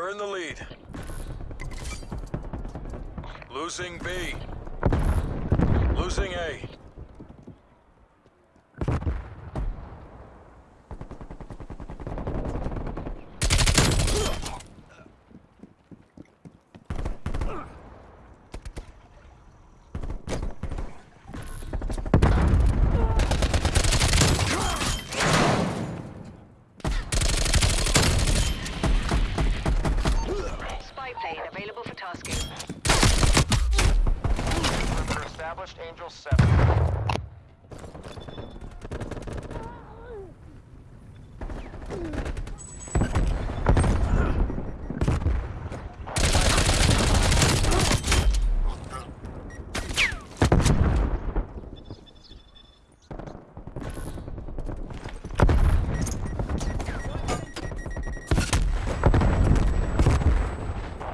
We're in the lead. Losing B. Losing A. established Angel 7.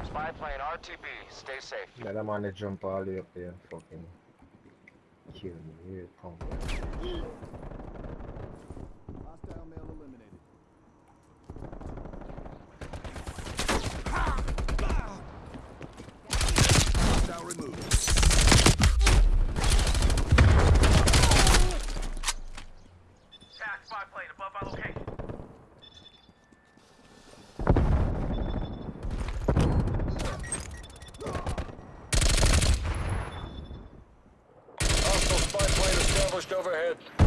Spy plane RTB. Stay safe. Jump all the way up there fucking 九月份 overhead.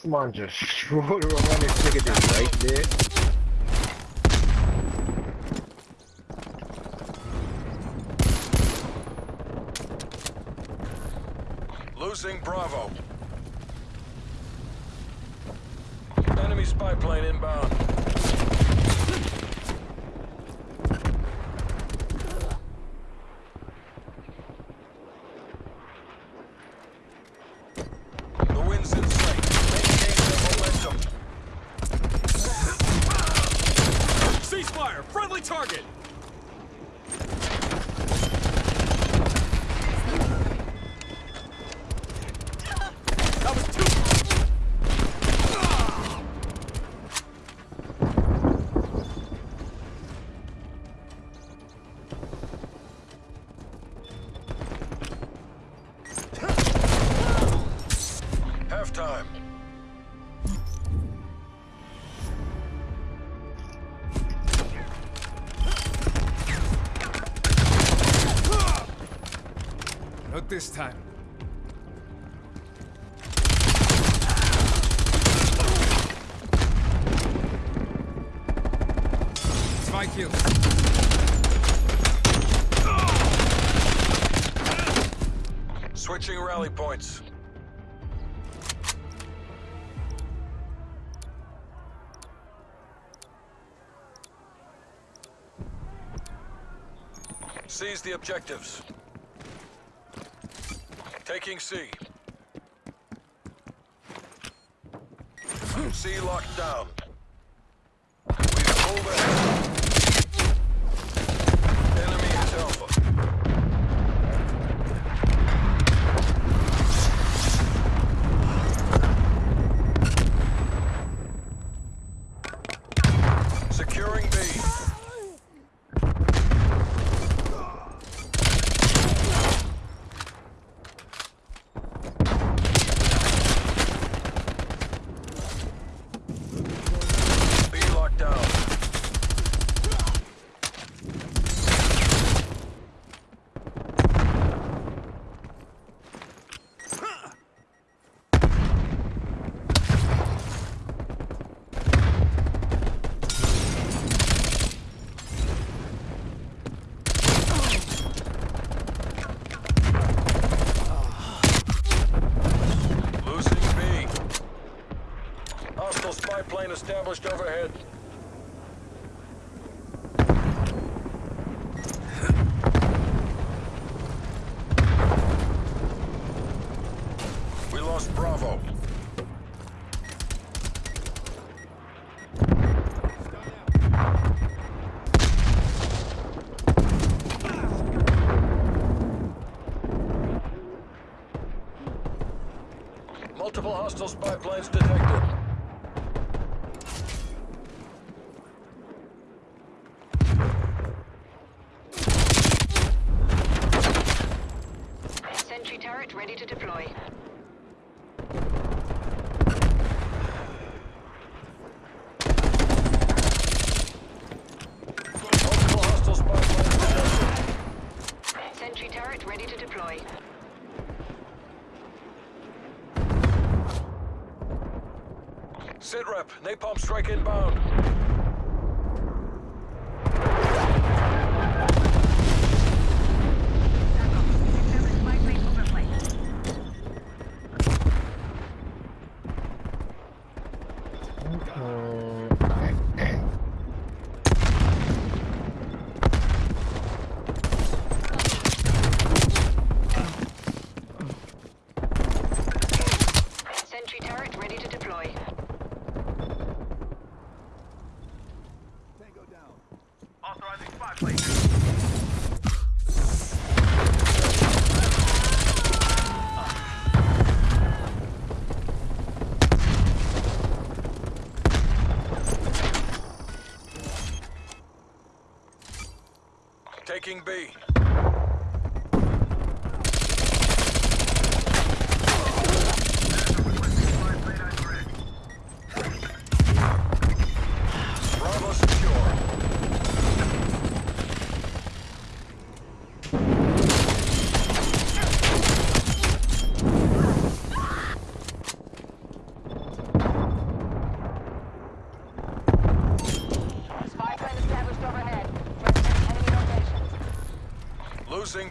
This man just showed around this nigga just right there. Losing Bravo. Enemy spy plane inbound. This time. It's my kill. Switching rally points. Seize the objectives. Taking C. C locked down. We've pulled ahead. Enemy is Alpha. Securing B. B locked down. Established overhead. We lost Bravo. Multiple hostile spy planes detected. Sentry turret ready to deploy. Multiple hostile spy planes detected. Sentry turret ready to deploy. Sit rep, napalm strike inbound. Sentry turret ready to deploy. Tango down. Authorizing spy plane. Taking B. Bravo secure. Spy plane established overhead. Representing enemy locations. Losing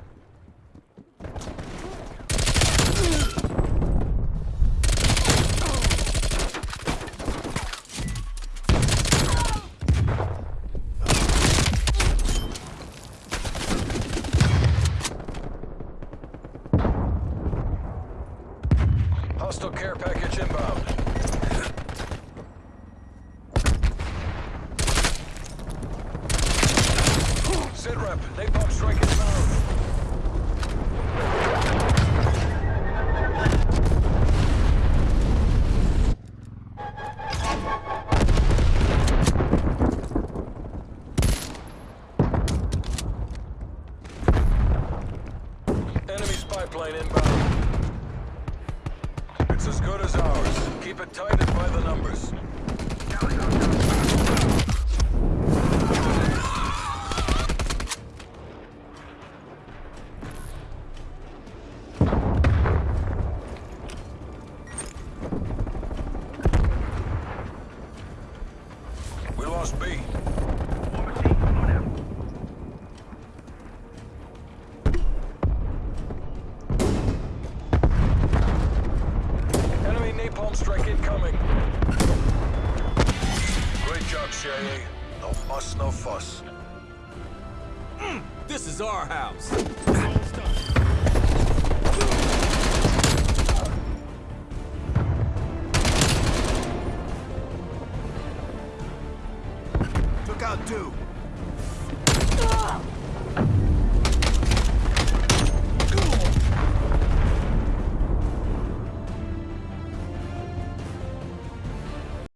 Hostile care package inbound. No muss, no fuss. Hmm, this is our house.